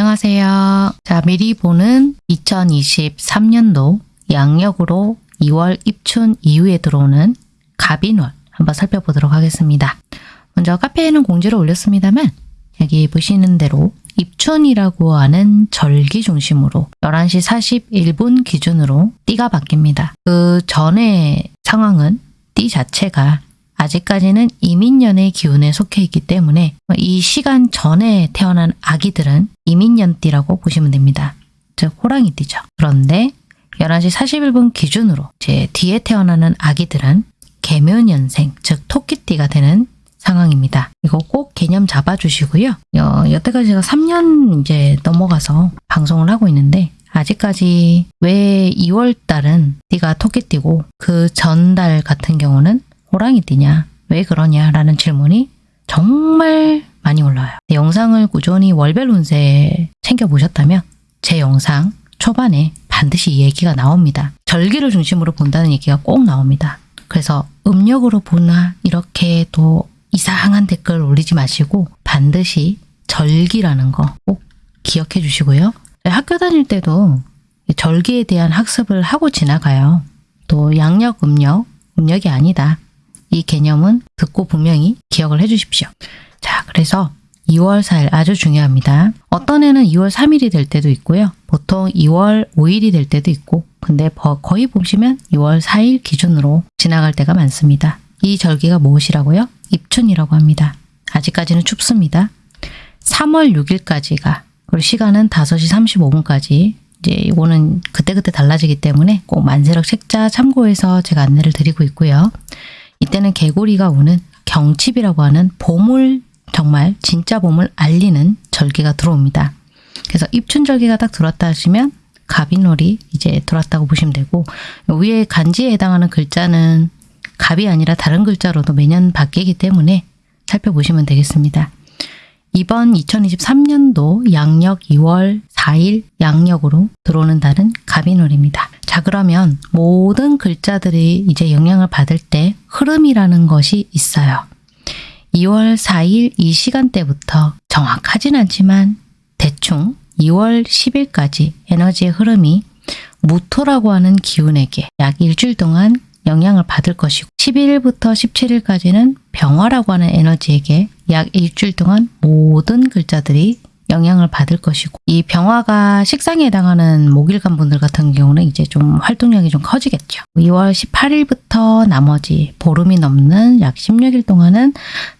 안녕하세요. 자, 미리 보는 2023년도 양력으로 2월 입춘 이후에 들어오는 갑인월 한번 살펴보도록 하겠습니다. 먼저 카페에는 공지를 올렸습니다만 여기 보시는 대로 입춘이라고 하는 절기 중심으로 11시 41분 기준으로 띠가 바뀝니다. 그 전의 상황은 띠 자체가 아직까지는 이민년의 기운에 속해 있기 때문에 이 시간 전에 태어난 아기들은 이민년띠라고 보시면 됩니다. 즉 호랑이띠죠. 그런데 11시 41분 기준으로 제 뒤에 태어나는 아기들은 개묘년생, 즉 토끼띠가 되는 상황입니다. 이거 꼭 개념 잡아주시고요. 여, 여태까지 제가 3년 이제 넘어가서 방송을 하고 있는데 아직까지 왜 2월 달은 띠가 토끼띠고 그 전달 같은 경우는 호랑이띠냐 왜 그러냐 라는 질문이 정말 많이 올라와요. 영상을 꾸준히 월별 운세 챙겨보셨다면 제 영상 초반에 반드시 이 얘기가 나옵니다. 절기를 중심으로 본다는 얘기가 꼭 나옵니다. 그래서 음력으로 보나 이렇게 또 이상한 댓글 올리지 마시고 반드시 절기라는 거 꼭 기억해 주시고요. 학교 다닐 때도 절기에 대한 학습을 하고 지나가요. 또 양력, 음력, 음력이 아니다. 이 개념은 듣고 분명히 기억을 해주십시오. 자, 그래서 2월 4일 아주 중요합니다. 어떤 해는 2월 3일이 될 때도 있고요. 보통 2월 5일이 될 때도 있고 근데 거의 보시면 2월 4일 기준으로 지나갈 때가 많습니다. 이 절기가 무엇이라고요? 입춘이라고 합니다. 아직까지는 춥습니다. 3월 6일까지가 그리고 시간은 5시 35분까지 이제 이거는 그때그때 달라지기 때문에 꼭 만세력 책자 참고해서 제가 안내를 드리고 있고요. 이때는 개구리가 우는 경칩이라고 하는 봄을 정말 진짜 봄을 알리는 절기가 들어옵니다. 그래서 입춘절기가 딱 들어왔다 하시면 갑인월이 이제 들어왔다고 보시면 되고 위에 간지에 해당하는 글자는 갑이 아니라 다른 글자로도 매년 바뀌기 때문에 살펴보시면 되겠습니다. 이번 2023년도 양력 2월 4일 양력으로 들어오는 달은 갑인월입니다. 자 그러면 모든 글자들이 이제 영향을 받을 때 흐름이라는 것이 있어요. 2월 4일 이 시간대부터 정확하진 않지만 대충 2월 10일까지 에너지의 흐름이 무토라고 하는 기운에게 약 일주일 동안 영향을 받을 것이고 11일부터 17일까지는 병화라고 하는 에너지에게 약 일주일 동안 모든 글자들이 영향을 받을 것이고 이 병화가 식상에 해당하는 목일간 분들 같은 경우는 이제 좀 활동량이 좀 커지겠죠. 2월 18일부터 나머지 보름이 넘는 약 16일 동안은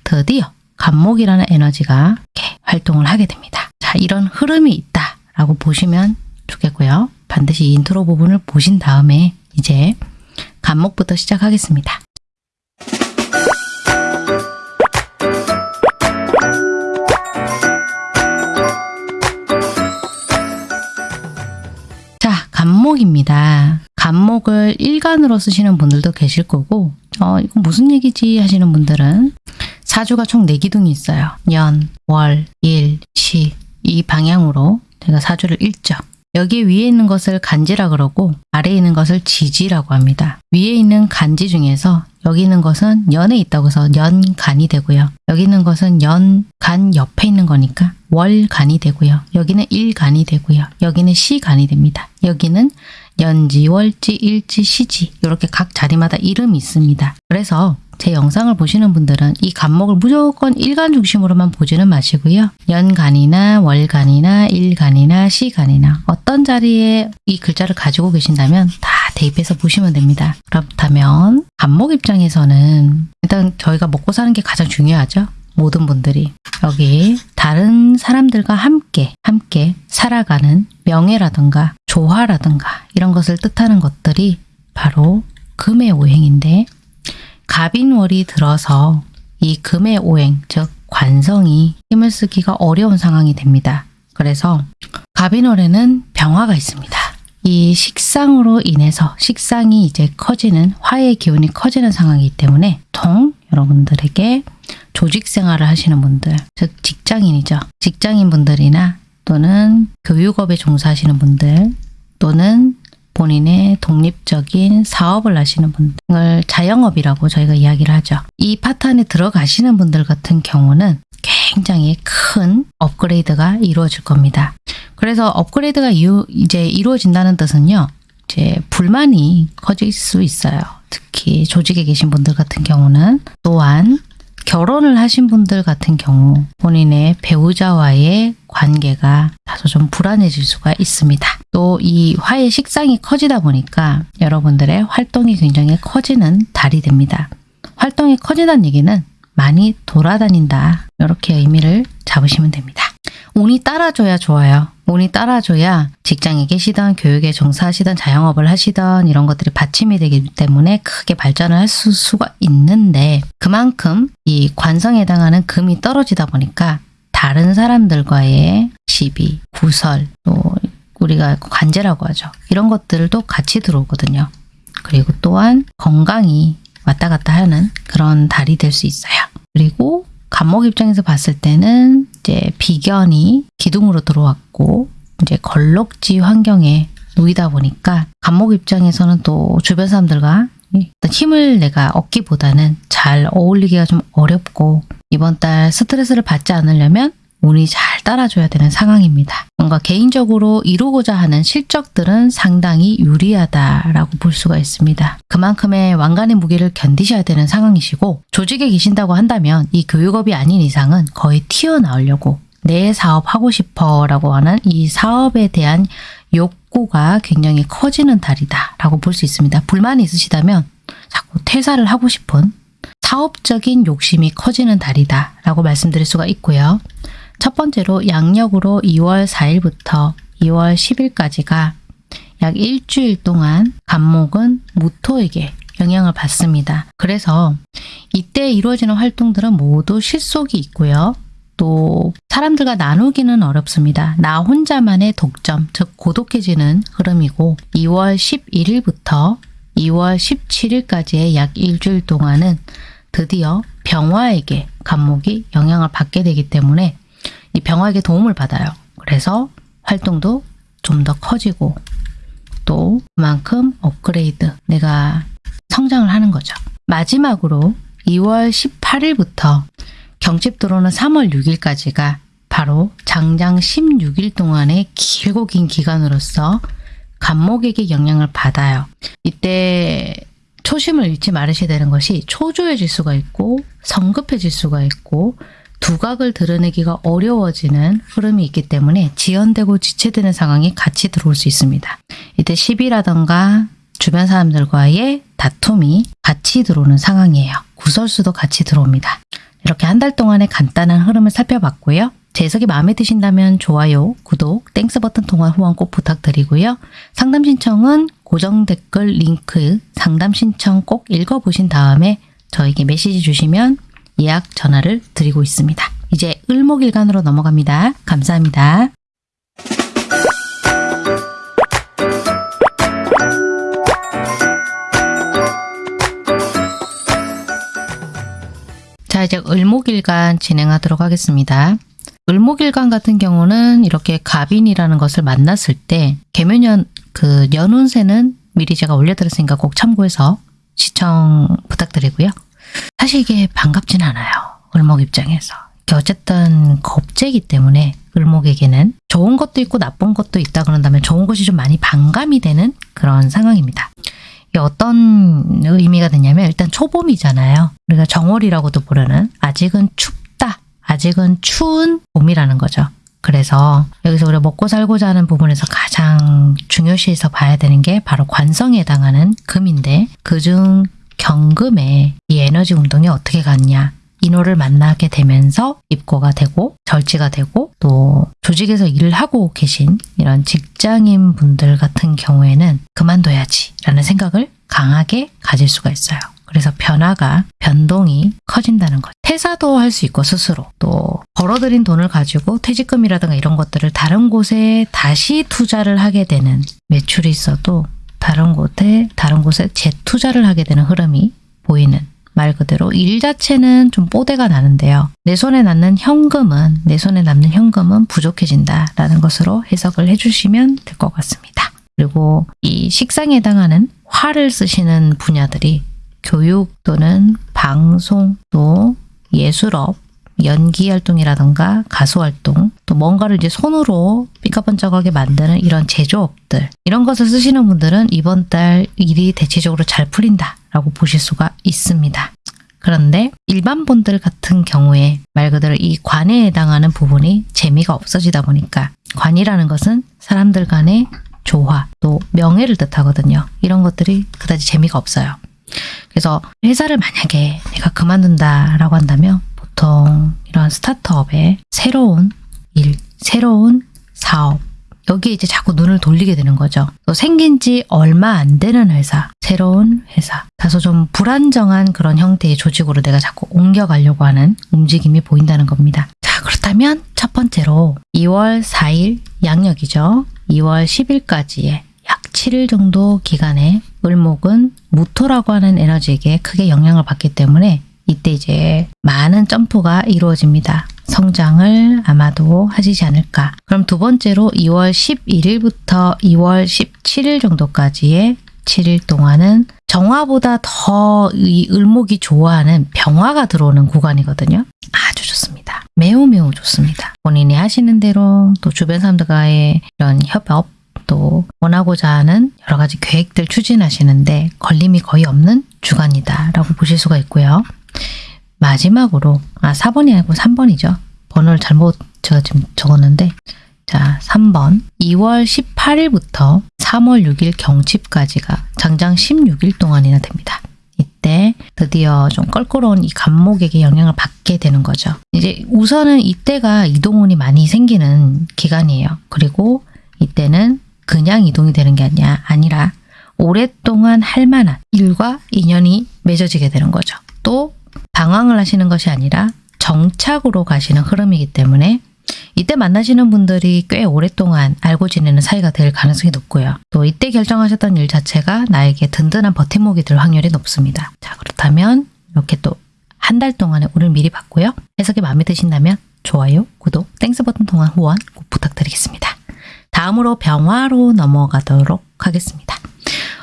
드디어 갑목이라는 에너지가 이렇게 활동을 하게 됩니다. 자 이런 흐름이 있다라고 보시면 좋겠고요. 반드시 인트로 부분을 보신 다음에 이제 갑목부터 시작하겠습니다. 갑목입니다. 갑목을 일간으로 쓰시는 분들도 계실 거고 어, 이거 무슨 얘기지 하시는 분들은 사주가 총 4기둥이 있어요. 년, 월, 일, 시 이 방향으로 제가 사주를 읽죠. 여기 위에 있는 것을 간지라 그러고 아래에 있는 것을 지지라고 합니다. 위에 있는 간지 중에서 여기 있는 것은 연에 있다고 해서 연간이 되고요. 여기 있는 것은 연간 옆에 있는 거니까 월간이 되고요. 여기는 일간이 되고요. 여기는 시간이 됩니다. 여기는 연지, 월지, 일지, 시지 이렇게 각 자리마다 이름이 있습니다. 그래서 제 영상을 보시는 분들은 이 간목을 무조건 일간 중심으로만 보지는 마시고요. 연간이나 월간이나 일간이나 시간이나 어떤 자리에 이 글자를 가지고 계신다면 다 대입해서 보시면 됩니다. 그렇다면 간목 입장에서는 일단 저희가 먹고 사는 게 가장 중요하죠. 모든 분들이 여기 다른 사람들과 함께 함께 살아가는 명예라든가 조화라든가 이런 것을 뜻하는 것들이 바로 금의 오행인데 갑인월이 들어서 이 금의 오행, 즉 관성이 힘을 쓰기가 어려운 상황이 됩니다. 그래서 갑인월에는 병화가 있습니다. 이 식상으로 인해서 식상이 이제 커지는 화의 기운이 커지는 상황이기 때문에 통 여러분들에게 조직 생활을 하시는 분들, 즉 직장인이죠. 직장인 분들이나 또는 교육업에 종사하시는 분들 또는 본인의 독립적인 사업을 하시는 분들 을 자영업이라고 저희가 이야기를 하죠. 이 파트 안에 들어가시는 분들 같은 경우는 굉장히 큰 업그레이드가 이루어질 겁니다. 그래서 업그레이드가 이제 이루어진다는 뜻은요. 이제 불만이 커질 수 있어요. 특히 조직에 계신 분들 같은 경우는 또한 결혼을 하신 분들 같은 경우 본인의 배우자와의 관계가 다소 좀 불안해질 수가 있습니다. 또 이 화의 식상이 커지다 보니까 여러분들의 활동이 굉장히 커지는 달이 됩니다. 활동이 커진다는 얘기는 많이 돌아다닌다. 이렇게 의미를 잡으시면 됩니다. 운이 따라줘야 좋아요. 운이 따라줘야 직장에 계시던 교육에 종사하시던 자영업을 하시던 이런 것들이 받침이 되기 때문에 크게 발전을 할 수, 수가 있는데 그만큼 이 관성에 해당하는 금이 떨어지다 보니까 다른 사람들과의 시비, 구설, 또 우리가 관제라고 하죠. 이런 것들도 같이 들어오거든요. 그리고 또한 건강이 왔다 갔다 하는 그런 달이 될 수 있어요. 그리고 간목 입장에서 봤을 때는 이제 비견이 기둥으로 들어왔고 이제 걸럭지 환경에 놓이다 보니까 간목 입장에서는 또 주변 사람들과 힘을 내가 얻기보다는 잘 어울리기가 좀 어렵고 이번 달 스트레스를 받지 않으려면 운이 잘 따라줘야 되는 상황입니다. 뭔가 개인적으로 이루고자 하는 실적들은 상당히 유리하다라고 볼 수가 있습니다. 그만큼의 왕관의 무게를 견디셔야 되는 상황이시고 조직에 계신다고 한다면 이 교육업이 아닌 이상은 거의 튀어나오려고 내 사업 하고 싶어 라고 하는 이 사업에 대한 욕구가 굉장히 커지는 달이다 라고 볼 수 있습니다. 불만이 있으시다면 자꾸 퇴사를 하고 싶은 사업적인 욕심이 커지는 달이다 라고 말씀드릴 수가 있고요. 첫 번째로 양력으로 2월 4일부터 2월 10일까지가 약 일주일 동안 간목은 무토에게 영향을 받습니다. 그래서 이때 이루어지는 활동들은 모두 실속이 있고요. 또 사람들과 나누기는 어렵습니다. 나 혼자만의 독점, 즉 고독해지는 흐름이고 2월 11일부터 2월 17일까지의 약 일주일 동안은 드디어 병화에게 간목이 영향을 받게 되기 때문에 이 병화에게 도움을 받아요. 그래서 활동도 좀 더 커지고 또 그만큼 업그레이드 내가 성장을 하는 거죠. 마지막으로 2월 18일부터 경칩 들어오는 3월 6일까지가 바로 장장 16일 동안의 길고 긴 기간으로서 간목에게 영향을 받아요. 이때 초심을 잃지 말으셔야 되는 것이 초조해질 수가 있고 성급해질 수가 있고 두각을 드러내기가 어려워지는 흐름이 있기 때문에 지연되고 지체되는 상황이 같이 들어올 수 있습니다. 이때 시비라던가 주변 사람들과의 다툼이 같이 들어오는 상황이에요. 구설수도 같이 들어옵니다. 이렇게 한 달 동안의 간단한 흐름을 살펴봤고요. 제 해석이 마음에 드신다면 좋아요, 구독, thanks 버튼 통한 후원 꼭 부탁드리고요. 상담 신청은 고정 댓글 링크 상담 신청 꼭 읽어보신 다음에 저에게 메시지 주시면 예약 전화를 드리고 있습니다. 이제 을목일간으로 넘어갑니다. 감사합니다. 자 이제 을목일간 진행하도록 하겠습니다. 을목일간 같은 경우는 이렇게 갑인이라는 것을 만났을 때 개묘년 그 연운세는 미리 제가 올려드렸으니까 꼭 참고해서 시청 부탁드리고요. 사실 이게 반갑진 않아요. 을목 입장에서. 어쨌든 겁재기 때문에 을목에게는 좋은 것도 있고 나쁜 것도 있다 그런다면 좋은 것이 좀 많이 반감이 되는 그런 상황입니다. 어떤 의미가 되냐면 일단 초봄이잖아요. 우리가 정월이라고도 부르는 아직은 춥다. 아직은 추운 봄이라는 거죠. 그래서 여기서 우리가 먹고 살고자 하는 부분에서 가장 중요시해서 봐야 되는 게 바로 관성에 해당하는 금인데 그중 경금에 이 에너지 운동이 어떻게 갔냐 인호를 만나게 되면서 입고가 되고 절지가 되고 또 조직에서 일을 하고 계신 이런 직장인 분들 같은 경우에는 그만둬야지 라는 생각을 강하게 가질 수가 있어요. 그래서 변화가 변동이 커진다는 거죠. 퇴사도 할 수 있고 스스로 또 벌어들인 돈을 가지고 퇴직금이라든가 이런 것들을 다른 곳에 다시 투자를 하게 되는 매출이 있어도 다른 곳에 다른 곳에 재투자를 하게 되는 흐름이 보이는 말 그대로 일 자체는 좀 뽀대가 나는데요. 내 손에 남는 현금은 내 손에 남는 현금은 부족해진다라는 것으로 해석을 해주시면 될 것 같습니다. 그리고 이 식상에 해당하는 화를 쓰시는 분야들이 교육 또는 방송 또 예술업 연기 활동이라던가 가수 활동, 또 뭔가를 이제 손으로 삐까번쩍하게 만드는 이런 제조업들 이런 것을 쓰시는 분들은 이번 달 일이 대체적으로 잘 풀린다 라고 보실 수가 있습니다. 그런데 일반 분들 같은 경우에 말 그대로 이 관에 해당하는 부분이 재미가 없어지다 보니까 관이라는 것은 사람들 간의 조화 또 명예를 뜻하거든요. 이런 것들이 그다지 재미가 없어요. 그래서 회사를 만약에 내가 그만둔다라고 한다면 보통 이런 스타트업에 새로운 일, 새로운 사업 여기에 이제 자꾸 눈을 돌리게 되는 거죠. 또 생긴 지 얼마 안 되는 회사, 새로운 회사, 다소 좀 불안정한 그런 형태의 조직으로 내가 자꾸 옮겨가려고 하는 움직임이 보인다는 겁니다. 자, 그렇다면 첫 번째로 2월 4일 양력이죠. 2월 10일까지의 약 7일 정도 기간에 을목은 무토라고 하는 에너지에게 크게 영향을 받기 때문에 이때 이제 많은 점프가 이루어집니다. 성장을 아마도 하시지 않을까. 그럼 두 번째로 2월 11일부터 2월 17일 정도까지의 7일 동안은 정화보다 더 이 을목이 좋아하는 병화가 들어오는 구간이거든요. 아주 좋습니다. 매우 매우 좋습니다. 본인이 하시는 대로 또 주변 사람들과의 이런 협업 또 원하고자 하는 여러 가지 계획들 추진하시는데 걸림이 거의 없는 주간이다 라고 보실 수가 있고요. 마지막으로 아 4번이 아니고 3번이죠. 번호를 잘못 제가 지금 적었는데 자 3번 2월 18일부터 3월 6일 경칩까지가 장장 16일 동안이나 됩니다. 이때 드디어 좀 껄끄러운 이 간목에게 영향을 받게 되는 거죠. 이제 우선은 이때가 이동운이 많이 생기는 기간이에요. 그리고 이때는 그냥 이동이 되는 게 아니야 아니라 오랫동안 할 만한 일과 인연이 맺어지게 되는 거죠. 또 방황을 하시는 것이 아니라 정착으로 가시는 흐름이기 때문에 이때 만나시는 분들이 꽤 오랫동안 알고 지내는 사이가 될 가능성이 높고요. 또 이때 결정하셨던 일 자체가 나에게 든든한 버팀목이 될 확률이 높습니다. 자 그렇다면 이렇게 또 한 달 동안의 오늘 미리 봤고요. 해석이 마음에 드신다면 좋아요, 구독, Thanks 버튼 통한 후원 꼭 부탁드리겠습니다. 다음으로 병화로 넘어가도록 하겠습니다.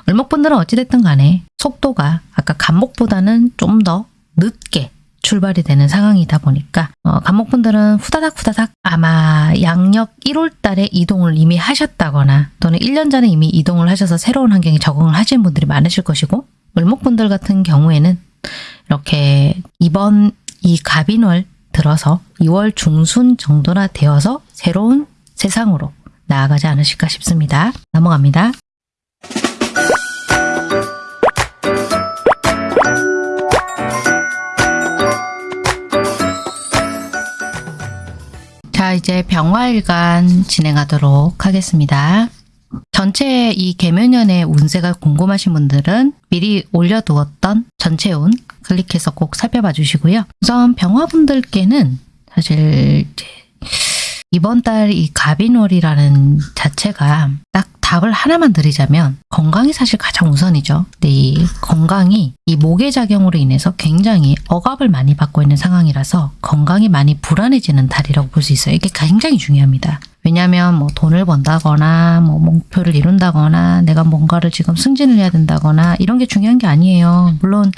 을목분들은 어찌됐든 간에 속도가 아까 갑목보다는 좀 더 늦게 출발이 되는 상황이다 보니까 어, 갑목분들은 후다닥 후다닥 아마 양력 1월 달에 이동을 이미 하셨다거나 또는 1년 전에 이미 이동을 하셔서 새로운 환경에 적응을 하신 분들이 많으실 것이고 을목분들 같은 경우에는 이렇게 이번 이 갑인월 들어서 2월 중순 정도나 되어서 새로운 세상으로 나아가지 않으실까 싶습니다. 넘어갑니다. 자, 이제 병화일간 진행하도록 하겠습니다. 전체 이 개묘년의 운세가 궁금하신 분들은 미리 올려두었던 전체 운 클릭해서 꼭 살펴봐 주시고요. 우선 병화분들께는 사실 이번 달이 갑인월이라는 자체가 딱 답을 하나만 드리자면 건강이 사실 가장 우선이죠. 근데 이 건강이 이 목의 작용으로 인해서 굉장히 억압을 많이 받고 있는 상황이라서 건강이 많이 불안해지는 달이라고 볼 수 있어요. 이게 굉장히 중요합니다. 왜냐하면 뭐 돈을 번다거나 뭐 목표를 이룬다거나 내가 뭔가를 지금 승진을 해야 된다거나 이런 게 중요한 게 아니에요. 물론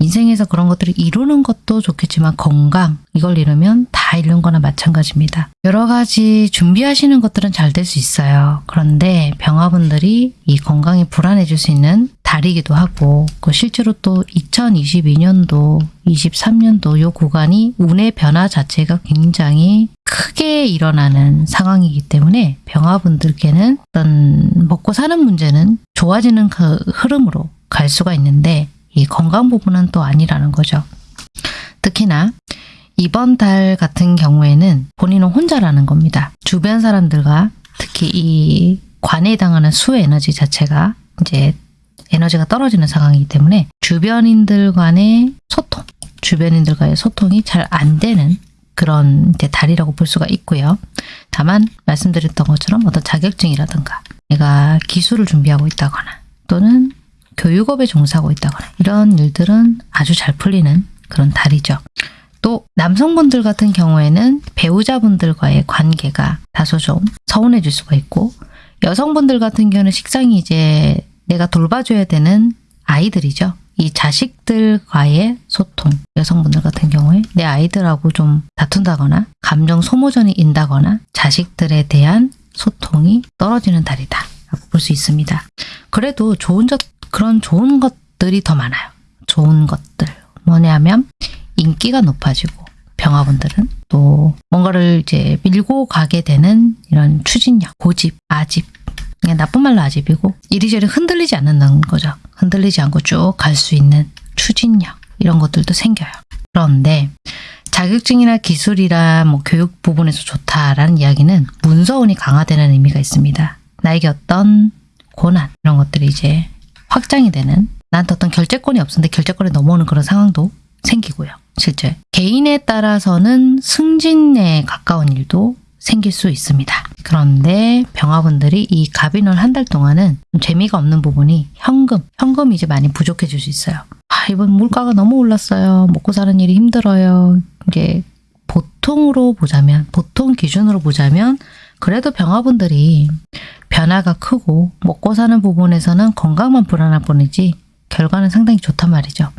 인생에서 그런 것들을 이루는 것도 좋겠지만 건강 이걸 이루면 다 이룬 거나 마찬가지입니다. 여러 가지 준비하시는 것들은 잘 될 수 있어요. 그런데 병화분들이 이 건강이 불안해질 수 있는 달이기도 하고 그 실제로 또 2022년도 23년도 요 구간이 운의 변화 자체가 굉장히 크게 일어나는 상황이기 때문에 병화분들께는 어떤 먹고 사는 문제는 좋아지는 그 흐름으로 갈 수가 있는데 이 건강 부분은 또 아니라는 거죠. 특히나 이번 달 같은 경우에는 본인은 혼자라는 겁니다. 주변 사람들과 특히 이 관에 해당하는 수 에너지 자체가 이제 에너지가 떨어지는 상황이기 때문에 주변인들 간의 소통, 주변인들과의 소통이 잘 안 되는 그런 이제 달이라고 볼 수가 있고요. 다만 말씀드렸던 것처럼 어떤 자격증이라든가 내가 기술을 준비하고 있다거나 또는 교육업에 종사하고 있다거나 이런 일들은 아주 잘 풀리는 그런 달이죠. 또 남성분들 같은 경우에는 배우자분들과의 관계가 다소 좀 서운해질 수가 있고 여성분들 같은 경우는 식상이 이제 내가 돌봐줘야 되는 아이들이죠. 이 자식들과의 소통, 여성분들 같은 경우에 내 아이들하고 좀 다툰다거나 감정 소모전이 인다거나 자식들에 대한 소통이 떨어지는 달이다. 라고 볼 수 있습니다. 그래도 좋은 점, 그런 좋은 것들이 더 많아요. 좋은 것들. 뭐냐면 인기가 높아지고 병화분들은 또 뭔가를 이제 밀고 가게 되는 이런 추진력, 고집, 아집. 그냥 나쁜 말로 아집이고 이리저리 흔들리지 않는다는 거죠. 흔들리지 않고 쭉 갈 수 있는 추진력 이런 것들도 생겨요. 그런데 자격증이나 기술이나 뭐 교육 부분에서 좋다라는 이야기는 문서운이 강화되는 의미가 있습니다. 나에게 어떤 고난 이런 것들이 이제 확장이 되는 나한테 어떤 결재권이 없었는데 결재권이 넘어오는 그런 상황도 생기고요. 실제 개인에 따라서는 승진에 가까운 일도 생길 수 있습니다. 그런데 병화분들이 이 갑인월 한 달 동안은 좀 재미가 없는 부분이 현금, 현금이 이제 많이 부족해질 수 있어요. 아, 이번 물가가 너무 올랐어요. 먹고 사는 일이 힘들어요. 이게 보통으로 보자면, 보통 기준으로 보자면 그래도 병화분들이 변화가 크고 먹고 사는 부분에서는 건강만 불안할 뿐이지 결과는 상당히 좋단 말이죠.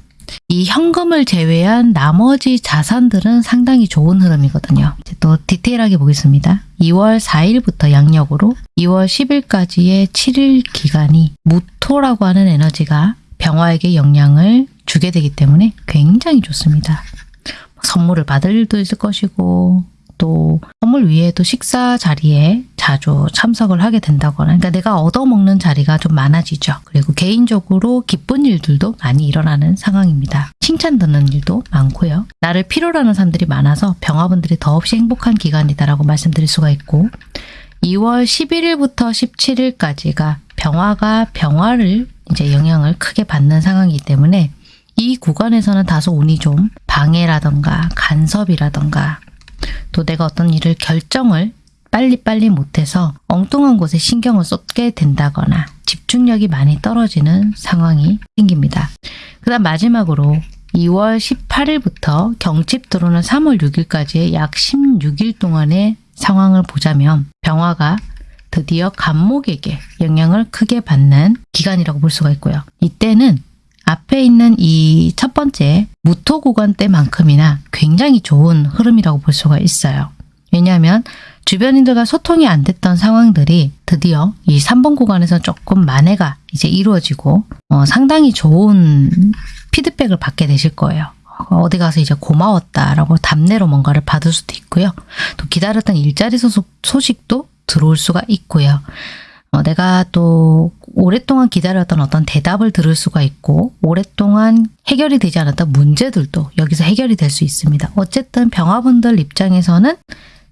이 현금을 제외한 나머지 자산들은 상당히 좋은 흐름이거든요. 또 디테일하게 보겠습니다. 2월 4일부터 양력으로 2월 10일까지의 7일 기간이 무토라고 하는 에너지가 병화에게 영향을 주게 되기 때문에 굉장히 좋습니다. 선물을 받을 일도 있을 것이고 또 선물 위에도 식사 자리에 자주 참석을 하게 된다거나 그러니까 내가 얻어먹는 자리가 좀 많아지죠. 그리고 개인적으로 기쁜 일들도 많이 일어나는 상황입니다. 칭찬 듣는 일도 많고요. 나를 필요로 하는 사람들이 많아서 병화분들이 더없이 행복한 기간이다라고 말씀드릴 수가 있고 2월 11일부터 17일까지가 병화가 병화를 이제 영향을 크게 받는 상황이기 때문에 이 구간에서는 다소 운이 좀 방해라던가 간섭이라던가 또 내가 어떤 일을 결정을 빨리빨리 못해서 엉뚱한 곳에 신경을 쏟게 된다거나 집중력이 많이 떨어지는 상황이 생깁니다. 그 다음 마지막으로 2월 18일부터 경칩 들어오는 3월 6일까지의 약 16일 동안의 상황을 보자면 병화가 드디어 간목에게 영향을 크게 받는 기간이라고 볼 수가 있고요. 이때는 앞에 있는 이 첫 번째 무토 구간 때만큼이나 굉장히 좋은 흐름이라고 볼 수가 있어요. 왜냐하면 주변인들과 소통이 안 됐던 상황들이 드디어 이 3번 구간에서 조금 만회가 이제 이루어지고 어, 상당히 좋은 피드백을 받게 되실 거예요. 어디 가서 이제 고마웠다라고 답례로 뭔가를 받을 수도 있고요. 또 기다렸던 일자리 소속, 소식도 들어올 수가 있고요. 어, 내가 또 오랫동안 기다렸던 어떤 대답을 들을 수가 있고 오랫동안 해결이 되지 않았던 문제들도 여기서 해결이 될 수 있습니다. 어쨌든 병화분들 입장에서는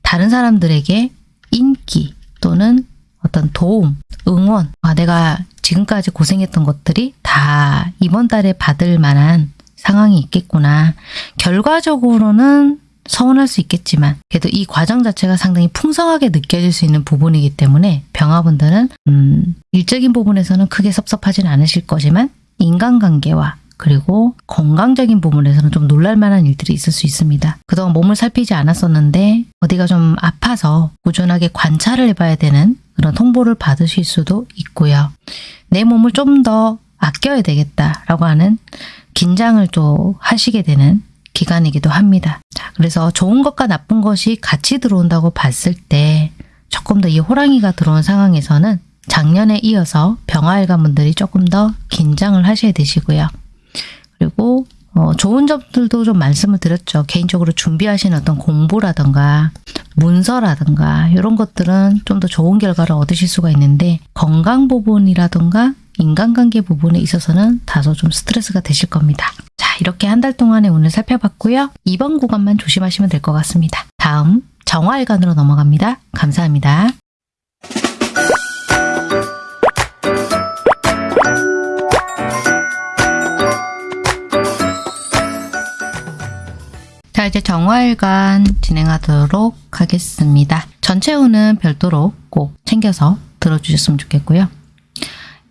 다른 사람들에게 인기 또는 어떤 도움, 응원, 아, 내가 지금까지 고생했던 것들이 다 이번 달에 받을 만한 상황이 있겠구나. 결과적으로는 서운할 수 있겠지만 그래도 이 과정 자체가 상당히 풍성하게 느껴질 수 있는 부분이기 때문에 병화분들은 음, 일적인 부분에서는 크게 섭섭하진 않으실 거지만 인간관계와 그리고 건강적인 부분에서는 좀 놀랄만한 일들이 있을 수 있습니다. 그동안 몸을 살피지 않았었는데 어디가 좀 아파서 꾸준하게 관찰을 해봐야 되는 그런 통보를 받으실 수도 있고요. 내 몸을 좀 더 아껴야 되겠다라고 하는 긴장을 또 하시게 되는 기간이기도 합니다. 자, 그래서 좋은 것과 나쁜 것이 같이 들어온다고 봤을 때 조금 더 이 호랑이가 들어온 상황에서는 작년에 이어서 병화일관 분들이 조금 더 긴장을 하셔야 되시고요. 그리고 어, 좋은 점들도 좀 말씀을 드렸죠. 개인적으로 준비하신 어떤 공부라든가 문서라든가 이런 것들은 좀 더 좋은 결과를 얻으실 수가 있는데 건강 부분이라든가 인간관계 부분에 있어서는 다소 좀 스트레스가 되실 겁니다. 자 이렇게 한 달 동안에 오늘 살펴봤고요. 이번 구간만 조심하시면 될 것 같습니다. 다음 정화일관으로 넘어갑니다. 감사합니다. 자 이제 정화일관 진행하도록 하겠습니다. 전체 운은 별도로 꼭 챙겨서 들어주셨으면 좋겠고요.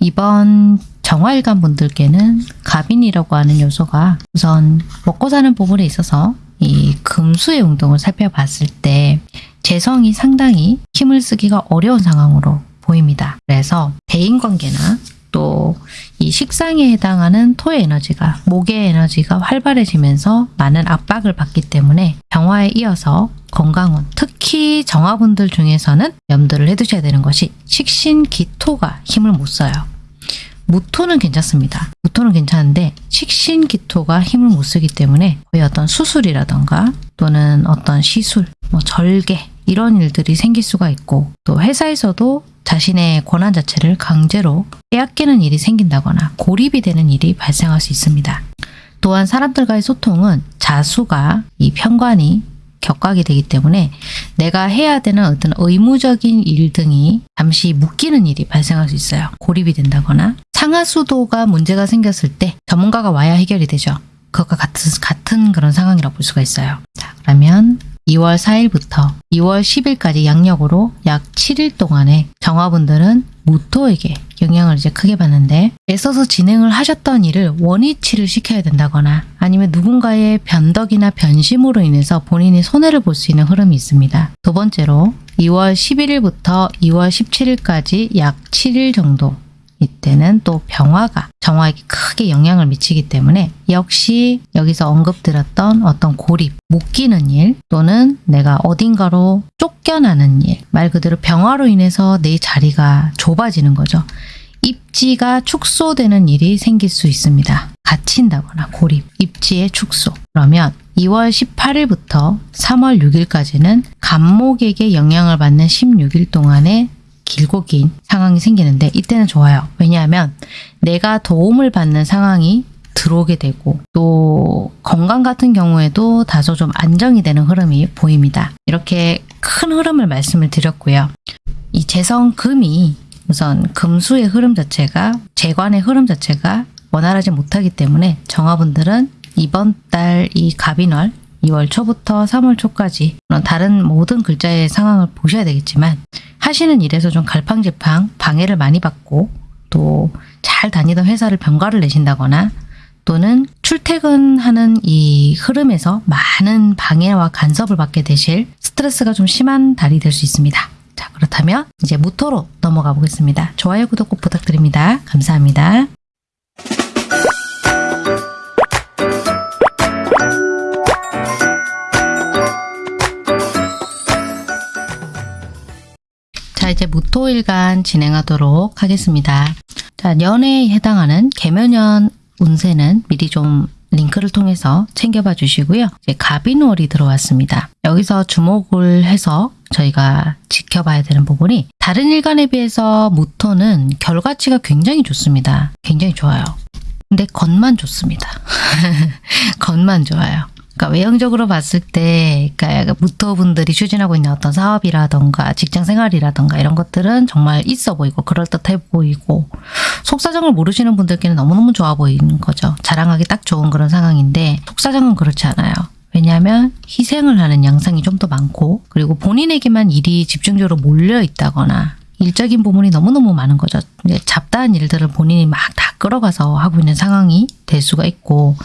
이번 정화일관 분들께는 갑인이라고 하는 요소가 우선 먹고 사는 부분에 있어서 이 금수의 운동을 살펴봤을 때 재성이 상당히 힘을 쓰기가 어려운 상황으로 보입니다. 그래서 대인관계나 또 이 식상에 해당하는 토의 에너지가 목의 에너지가 활발해지면서 많은 압박을 받기 때문에 병화에 이어서 건강운 특히 정화분들 중에서는 염두를 해두셔야 되는 것이 식신기토가 힘을 못 써요. 무토는 괜찮습니다. 무토는 괜찮은데 식신기토가 힘을 못 쓰기 때문에 거의 어떤 수술이라던가 또는 어떤 시술, 뭐 절개 이런 일들이 생길 수가 있고 또 회사에서도 자신의 권한 자체를 강제로 빼앗기는 일이 생긴다거나 고립이 되는 일이 발생할 수 있습니다. 또한 사람들과의 소통은 자수가 이 편관이 격각이 되기 때문에 내가 해야 되는 어떤 의무적인 일 등이 잠시 묶이는 일이 발생할 수 있어요. 고립이 된다거나 상하수도가 문제가 생겼을 때 전문가가 와야 해결이 되죠. 그것과 같은, 같은 그런 상황이라고 볼 수가 있어요. 자, 그러면 2월 4일부터 2월 10일까지 양력으로 약 7일 동안에 정화분들은 무토에게 영향을 이제 크게 받는데 애써서 진행을 하셨던 일을 원위치를 시켜야 된다거나 아니면 누군가의 변덕이나 변심으로 인해서 본인이 손해를 볼 수 있는 흐름이 있습니다. 두 번째로 2월 11일부터 2월 17일까지 약 7일 정도 이때는 또 병화가 정화에게 크게 영향을 미치기 때문에 역시 여기서 언급드렸던 어떤 고립, 묶이는 일 또는 내가 어딘가로 쫓겨나는 일, 말 그대로 병화로 인해서 내 자리가 좁아지는 거죠. 입지가 축소되는 일이 생길 수 있습니다. 갇힌다거나 고립, 입지의 축소. 그러면 2월 18일부터 3월 6일까지는 간목에게 영향을 받는 16일 동안의 길고 긴 상황이 생기는데 이때는 좋아요. 왜냐하면 내가 도움을 받는 상황이 들어오게 되고 또 건강 같은 경우에도 다소 좀 안정이 되는 흐름이 보입니다. 이렇게 큰 흐름을 말씀을 드렸고요. 이 재성금이 우선 금수의 흐름 자체가 재관의 흐름 자체가 원활하지 못하기 때문에 정화분들은 이번 달 이 갑인월 2월 초부터 3월 초까지 다른 모든 글자의 상황을 보셔야 되겠지만 하시는 일에서 좀 갈팡질팡 방해를 많이 받고 또 잘 다니던 회사를 병가를 내신다거나 또는 출퇴근하는 이 흐름에서 많은 방해와 간섭을 받게 되실 스트레스가 좀 심한 달이 될 수 있습니다. 자 그렇다면 이제 무토로 넘어가 보겠습니다. 좋아요 구독 꼭 부탁드립니다. 감사합니다. 자 이제 무토일간 진행하도록 하겠습니다. 자 연애에 해당하는 개면연 운세는 미리 좀 링크를 통해서 챙겨봐 주시고요. 이제 갑인월이 들어왔습니다. 여기서 주목을 해서 저희가 지켜봐야 되는 부분이 다른 일간에 비해서 무토는 결과치가 굉장히 좋습니다. 굉장히 좋아요. 근데 겉만 좋습니다. 겉만 좋아요. 그러니까 외형적으로 봤을 때 그러니까 무토분들이 추진하고 있는 어떤 사업이라던가 직장 생활이라던가 이런 것들은 정말 있어 보이고 그럴듯해 보이고 속사정을 모르시는 분들께는 너무너무 좋아 보이는 거죠. 자랑하기 딱 좋은 그런 상황인데 속사정은 그렇지 않아요. 왜냐하면 희생을 하는 양상이 좀 더 많고 그리고 본인에게만 일이 집중적으로 몰려 있다거나 일적인 부분이 너무너무 많은 거죠. 잡다한 일들을 본인이 막 다 끌어가서 하고 있는 상황이 될 수가 있고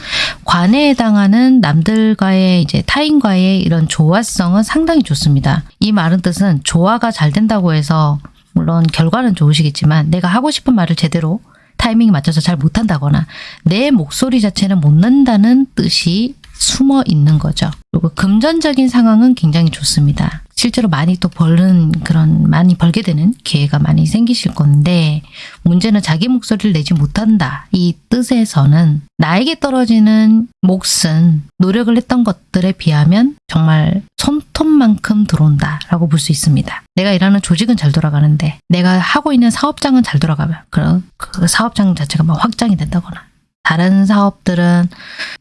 관에 해당하는 남들과의 이제 타인과의 이런 조화성은 상당히 좋습니다. 이 말은 뜻은 조화가 잘 된다고 해서 물론 결과는 좋으시겠지만 내가 하고 싶은 말을 제대로 타이밍에 맞춰서 잘 못한다거나 내 목소리 자체는 못 낸다는 뜻이 숨어 있는 거죠. 그리고 금전적인 상황은 굉장히 좋습니다. 실제로 많이 또 벌는 그런 많이 벌게 되는 기회가 많이 생기실 건데 문제는 자기 목소리를 내지 못한다. 이 뜻에서는 나에게 떨어지는 몫은 노력을 했던 것들에 비하면 정말 손톱만큼 들어온다 라고 볼 수 있습니다. 내가 일하는 조직은 잘 돌아가는데 내가 하고 있는 사업장은 잘 돌아가면 그런 그 사업장 자체가 막 확장이 된다거나 다른 사업들은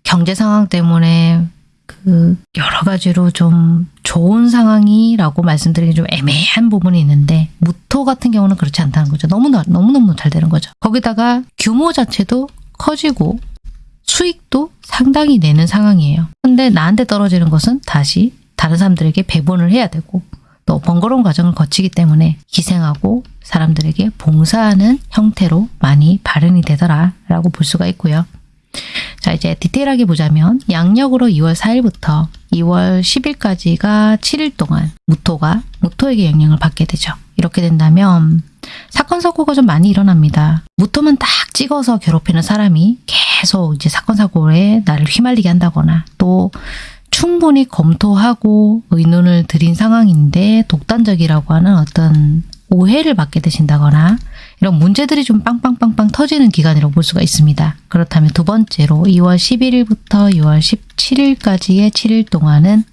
경제 상황 때문에 그 여러 가지로 좀 좋은 상황이라고 말씀드리기 좀 애매한 부분이 있는데 무토 같은 경우는 그렇지 않다는 거죠. 너무나 너무너무 잘 되는 거죠. 거기다가 규모 자체도 커지고 수익도 상당히 내는 상황이에요. 근데 나한테 떨어지는 것은 다시 다른 사람들에게 배분을 해야 되고 또 번거로운 과정을 거치기 때문에 희생하고 사람들에게 봉사하는 형태로 많이 발현이 되더라 라고 볼 수가 있고요. 자 이제 디테일하게 보자면 양력으로 2월 4일부터 2월 10일까지가 7일 동안 무토가 무토에게 영향을 받게 되죠. 이렇게 된다면 사건 사고가 좀 많이 일어납니다. 무토만 딱 찍어서 괴롭히는 사람이 계속 이제 사건 사고에 나를 휘말리게 한다거나 또 충분히 검토하고 의논을 드린 상황인데 독단적이라고 하는 어떤 오해를 받게 되신다거나 이런 문제들이 좀 빵빵빵빵 터지는 기간이라고 볼 수가 있습니다. 그렇다면 두 번째로 2월 11일부터 6월 17일까지의 7일 동안은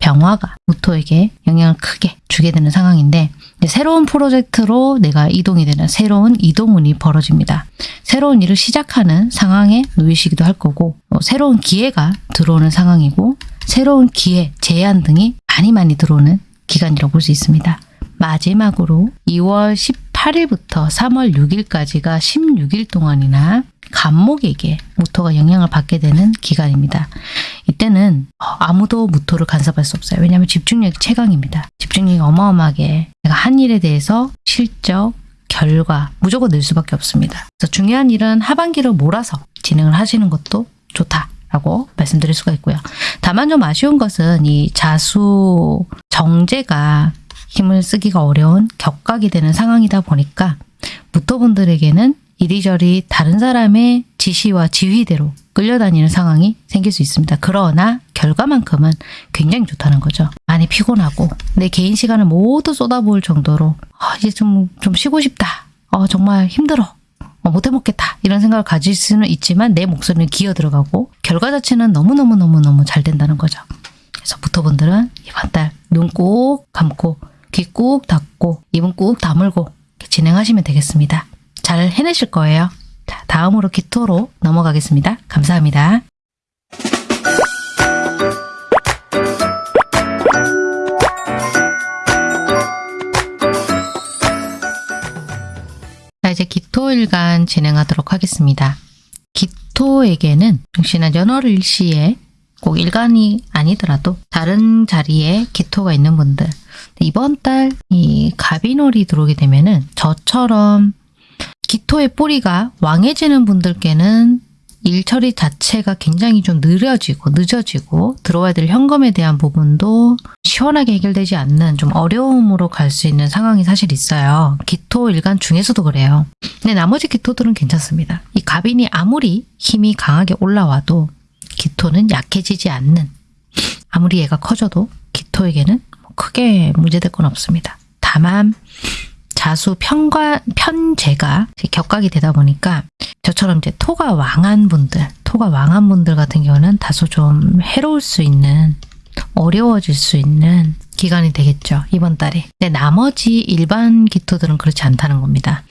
병화가 무토에게 영향을 크게 주게 되는 상황인데 새로운 프로젝트로 내가 이동이 되는 새로운 이동운이 벌어집니다. 새로운 일을 시작하는 상황에 놓이시기도 할 거고 어, 새로운 기회가 들어오는 상황이고 새로운 기회, 제안 등이 많이 많이 들어오는 기간이라고 볼 수 있습니다. 마지막으로 2월 18일부터 3월 6일까지가 16일 동안이나 간목에게 무토가 영향을 받게 되는 기간입니다. 이때는 어, 아무도 무토를 간섭할 수 없어요. 왜냐하면 집중력이 최강입니다. 집중력이 어마어마하게 내가 한 일에 대해서 실적, 결과 무조건 낼 수밖에 없습니다. 그래서 중요한 일은 하반기를 몰아서 진행을 하시는 것도 좋다 라고 말씀드릴 수가 있고요. 다만 좀 아쉬운 것은 이 자수 정제가 힘을 쓰기가 어려운 격각이 되는 상황이다 보니까 무토분들에게는 이리저리 다른 사람의 지시와 지휘대로 끌려다니는 상황이 생길 수 있습니다. 그러나 결과만큼은 굉장히 좋다는 거죠. 많이 피곤하고 내 개인 시간을 모두 쏟아부을 정도로 아, 이제 좀, 좀 쉬고 싶다. 어, 정말 힘들어. 어, 못해먹겠다. 이런 생각을 가질 수는 있지만 내 목소리는 기어 들어가고 결과 자체는 너무너무너무너무 잘 된다는 거죠. 그래서 부터분들은 이번 달 눈 꼭 감고 귀 꾹 닫고 입은 꾹 다물고 진행하시면 되겠습니다. 잘 해내실 거예요. 자, 다음으로 기토로 넘어가겠습니다. 감사합니다. 자, 이제 기토일간 진행하도록 하겠습니다. 기토에게는 역시나 연월일시에 꼭 일간이 아니더라도 다른 자리에 기토가 있는 분들 이번 달이 갑인월이 들어오게 되면은 저처럼 기토의 뿌리가 왕해지는 분들께는 일 처리 자체가 굉장히 좀 느려지고 늦어지고 들어와야 될 현금에 대한 부분도 시원하게 해결되지 않는 좀 어려움으로 갈 수 있는 상황이 사실 있어요. 기토 일간 중에서도 그래요. 근데 나머지 기토들은 괜찮습니다. 이 갑인이 아무리 힘이 강하게 올라와도 기토는 약해지지 않는 아무리 얘가 커져도 기토에게는 뭐 크게 문제될 건 없습니다. 다만 자수 편과 편제가 격각이 되다 보니까 저처럼 이제 토가 왕한 분들, 토가 왕한 분들 같은 경우는 다소 좀 해로울 수 있는 어려워질 수 있는 기간이 되겠죠. 이번 달에. 근데 나머지 일반 기토들은 그렇지 않다는 겁니다.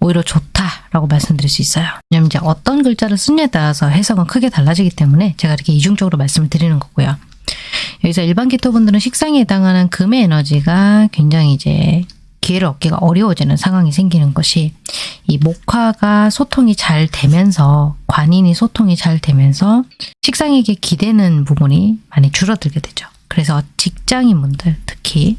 오히려 좋다라고 말씀드릴 수 있어요. 왜냐면 이제 어떤 글자를 쓰냐에 따라서 해석은 크게 달라지기 때문에 제가 이렇게 이중적으로 말씀을 드리는 거고요. 여기서 일반 기토분들은 식상에 해당하는 금의 에너지가 굉장히 이제 기회를 얻기가 어려워지는 상황이 생기는 것이 이 목화가 소통이 잘 되면서 관인이 소통이 잘 되면서 식상에게 기대는 부분이 많이 줄어들게 되죠. 그래서 직장인분들 특히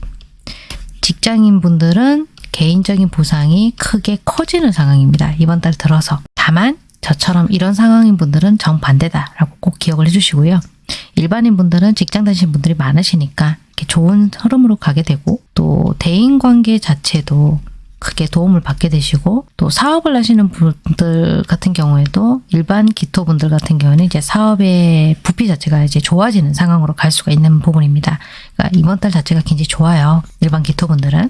직장인분들은 개인적인 보상이 크게 커지는 상황입니다. 이번 달 들어서. 다만 저처럼 이런 상황인 분들은 정반대다라고 꼭 기억을 해주시고요. 일반인 분들은 직장 다니시는 분들이 많으시니까 좋은 흐름으로 가게 되고 또 대인 관계 자체도 크게 도움을 받게 되시고 또 사업을 하시는 분들 같은 경우에도 일반 기토분들 같은 경우는 이제 사업의 부피 자체가 이제 좋아지는 상황으로 갈 수가 있는 부분입니다. 그러니까 이번 달 자체가 굉장히 좋아요. 일반 기토분들은.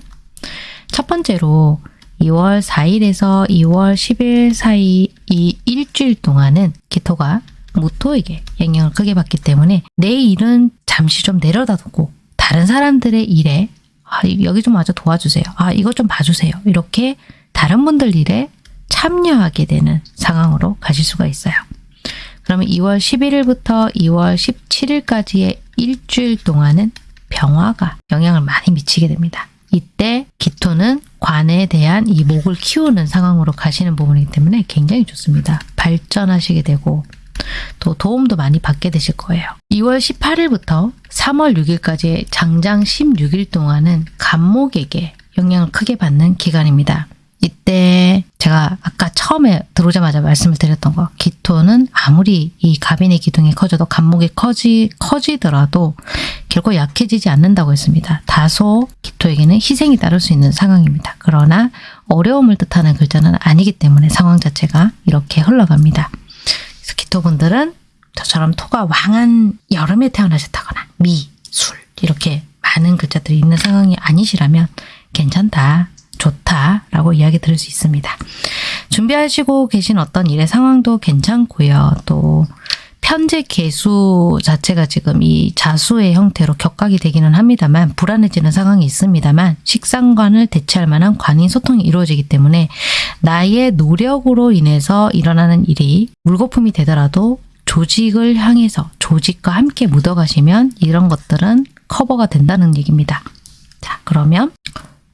첫 번째로 2월 4일에서 2월 10일 사이 이 일주일 동안은 기토가 무토에게 영향을 크게 받기 때문에 내 일은 잠시 좀 내려다 두고 다른 사람들의 일에 아, 여기 좀 와서 도와주세요. 아, 이것 좀 봐주세요. 이렇게 다른 분들 일에 참여하게 되는 상황으로 가실 수가 있어요. 그러면 2월 11일부터 2월 17일까지의 일주일 동안은 병화가 영향을 많이 미치게 됩니다. 이때 기토는 관에 대한 이 목을 키우는 상황으로 가시는 부분이기 때문에 굉장히 좋습니다. 발전하시게 되고 또 도움도 많이 받게 되실 거예요. 2월 18일부터 3월 6일까지의 장장 16일 동안은 간목에게 영향을 크게 받는 기간입니다. 이때 제가 아까 처음에 들어오자마자 말씀을 드렸던 거 기토는 아무리 이 갑인의 기둥이 커져도 간목이 커지, 커지더라도 결코 약해지지 않는다고 했습니다. 다소 기토에게는 희생이 따를 수 있는 상황입니다. 그러나 어려움을 뜻하는 글자는 아니기 때문에 상황 자체가 이렇게 흘러갑니다. 그래서 기토분들은 저처럼 토가 왕한 여름에 태어나셨다거나 미, 술 이렇게 많은 글자들이 있는 상황이 아니시라면 괜찮다, 좋다라고 이야기 들을 수 있습니다. 준비하시고 계신 어떤 일의 상황도 괜찮고요. 또 편제 개수 자체가 지금 이 자수의 형태로 격각이 되기는 합니다만 불안해지는 상황이 있습니다만 식상관을 대체할 만한 관인 소통이 이루어지기 때문에 나의 노력으로 인해서 일어나는 일이 물거품이 되더라도 조직을 향해서 조직과 함께 묻어가시면 이런 것들은 커버가 된다는 얘기입니다. 자 그러면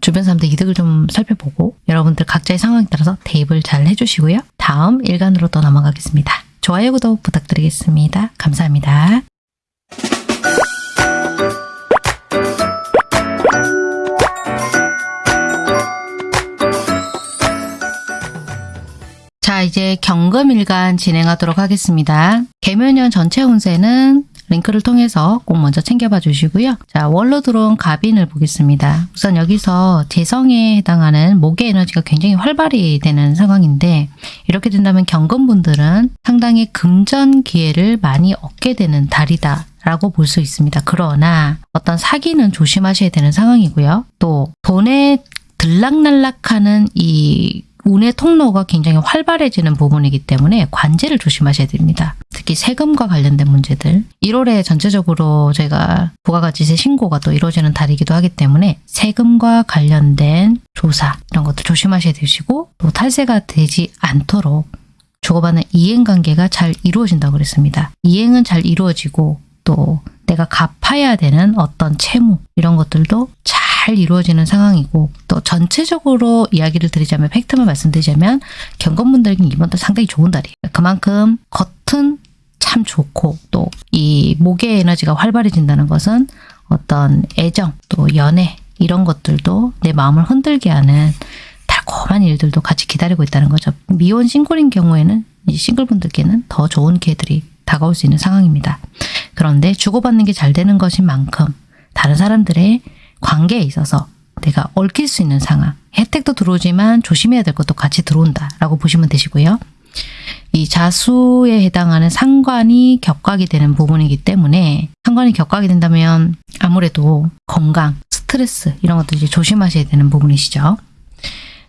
주변 사람들 이득을 좀 살펴보고 여러분들 각자의 상황에 따라서 대입을 잘 해주시고요. 다음 일간으로 또 넘어가겠습니다. 좋아요, 구독 부탁드리겠습니다. 감사합니다. 자, 이제 경금일간 진행하도록 하겠습니다. 개묘년 전체 운세는 링크를 통해서 꼭 먼저 챙겨봐 주시고요. 자, 월로 들어온 갑인을 보겠습니다. 우선 여기서 재성에 해당하는 목의 에너지가 굉장히 활발히 되는 상황인데 이렇게 된다면 경금분들은 상당히 금전 기회를 많이 얻게 되는 달이다. 라고 볼 수 있습니다. 그러나 어떤 사기는 조심하셔야 되는 상황이고요. 또 돈에 들락날락하는 이 운의 통로가 굉장히 활발해지는 부분이기 때문에 관제를 조심하셔야 됩니다. 특히 세금과 관련된 문제들 1월에 전체적으로 저희가 부가가치세 신고가 또 이루어지는 달이기도 하기 때문에 세금과 관련된 조사 이런 것도 조심하셔야 되시고 또 탈세가 되지 않도록 주고받는 이행관계가 잘 이루어진다고 그랬습니다. 이행은 잘 이루어지고 또 내가 갚아야 되는 어떤 채무 이런 것들도 잘 이루어지는 상황이고 또 전체적으로 이야기를 드리자면 팩트만 말씀드리자면 경건분들에게는 이번 달 상당히 좋은 달이에요. 그만큼 겉은 참 좋고 또 이 목의 에너지가 활발해진다는 것은 어떤 애정 또 연애 이런 것들도 내 마음을 흔들게 하는 달콤한 일들도 같이 기다리고 있다는 거죠. 미혼 싱글인 경우에는 이 싱글분들께는 더 좋은 기회들이 다가올 수 있는 상황입니다. 그런데 주고받는 게 잘 되는 것인 만큼 다른 사람들의 관계에 있어서 내가 얽힐 수 있는 상황, 혜택도 들어오지만 조심해야 될 것도 같이 들어온다라고 보시면 되시고요. 이 자수에 해당하는 상관이 격각이 되는 부분이기 때문에 상관이 격각이 된다면 아무래도 건강, 스트레스 이런 것도 이제 조심하셔야 되는 부분이시죠.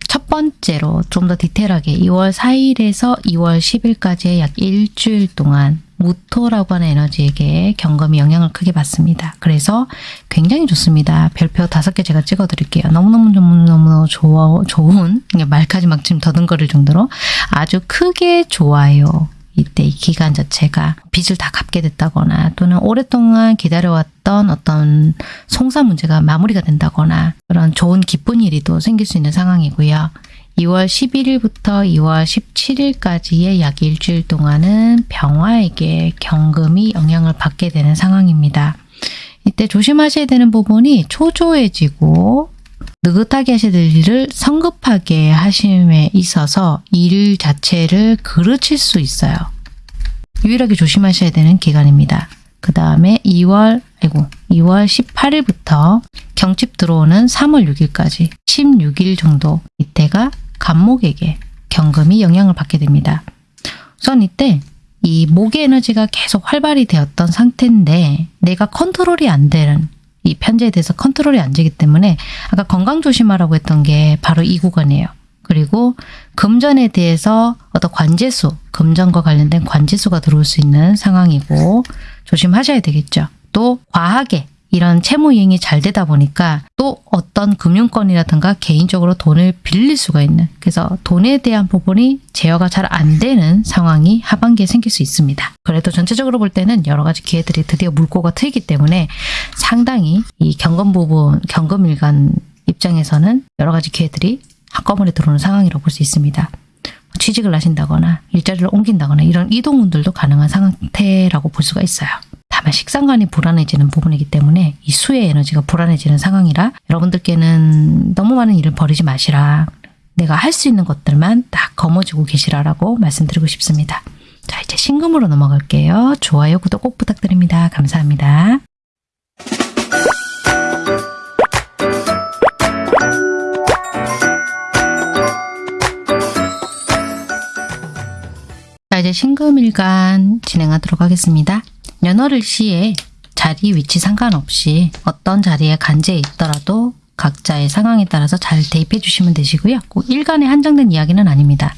첫 번째로 좀 더 디테일하게 2월 4일에서 2월 10일까지의 약 일주일 동안 무토라고 하는 에너지에게 경금이 영향을 크게 받습니다. 그래서 굉장히 좋습니다. 별표 다섯 개 제가 찍어드릴게요. 너무너무 너무너무 좋아, 좋은 말까지 막 지금 더듬거릴 정도로 아주 크게 좋아요. 이때 이 기간 자체가 빚을 다 갚게 됐다거나 또는 오랫동안 기다려왔던 어떤 송사 문제가 마무리가 된다거나 그런 좋은 기쁜 일이 또 생길 수 있는 상황이고요. 2월 11일부터 2월 17일까지의 약 일주일 동안은 병화에게 경금이 영향을 받게 되는 상황입니다. 이때 조심하셔야 되는 부분이 초조해지고 느긋하게 하셔야 될 일을 성급하게 하심에 있어서 일 자체를 그르칠 수 있어요. 유일하게 조심하셔야 되는 기간입니다. 그 다음에 2월, 아이고, 2월 18일부터 경칩 들어오는 3월 6일까지 16일 정도 이때가 간목에게 경금이 영향을 받게 됩니다. 우선 이때 이 목의 에너지가 계속 활발히 되었던 상태인데 내가 컨트롤이 안 되는 이 편제에 대해서 컨트롤이 안 되기 때문에 아까 건강 조심하라고 했던 게 바로 이 구간이에요. 그리고 금전에 대해서 어떤 관제수, 금전과 관련된 관제수가 들어올 수 있는 상황이고 조심하셔야 되겠죠. 또 과하게 이런 채무 이행이 잘 되다 보니까 또 어떤 금융권이라든가 개인적으로 돈을 빌릴 수가 있는 그래서 돈에 대한 부분이 제어가 잘 안 되는 상황이 하반기에 생길 수 있습니다. 그래도 전체적으로 볼 때는 여러 가지 기회들이 드디어 물꼬가 트이기 때문에 상당히 이 경금 부분, 경금 일간 입장에서는 여러 가지 기회들이 한꺼번에 들어오는 상황이라고 볼 수 있습니다. 취직을 하신다거나 일자리를 옮긴다거나 이런 이동운들도 가능한 상태라고 볼 수가 있어요. 다만 식상관이 불안해지는 부분이기 때문에 이 수의 에너지가 불안해지는 상황이라 여러분들께는 너무 많은 일을 벌이지 마시라. 내가 할 수 있는 것들만 딱 거머쥐고 계시라라고 말씀드리고 싶습니다. 자, 이제 신금으로 넘어갈게요. 좋아요, 구독 꼭 부탁드립니다. 감사합니다. 자, 이제 신금일간 진행하도록 하겠습니다. 연월일 시에 자리, 위치 상관없이 어떤 자리에 간제해 있더라도 각자의 상황에 따라서 잘 대입해 주시면 되시고요. 꼭 일간에 한정된 이야기는 아닙니다.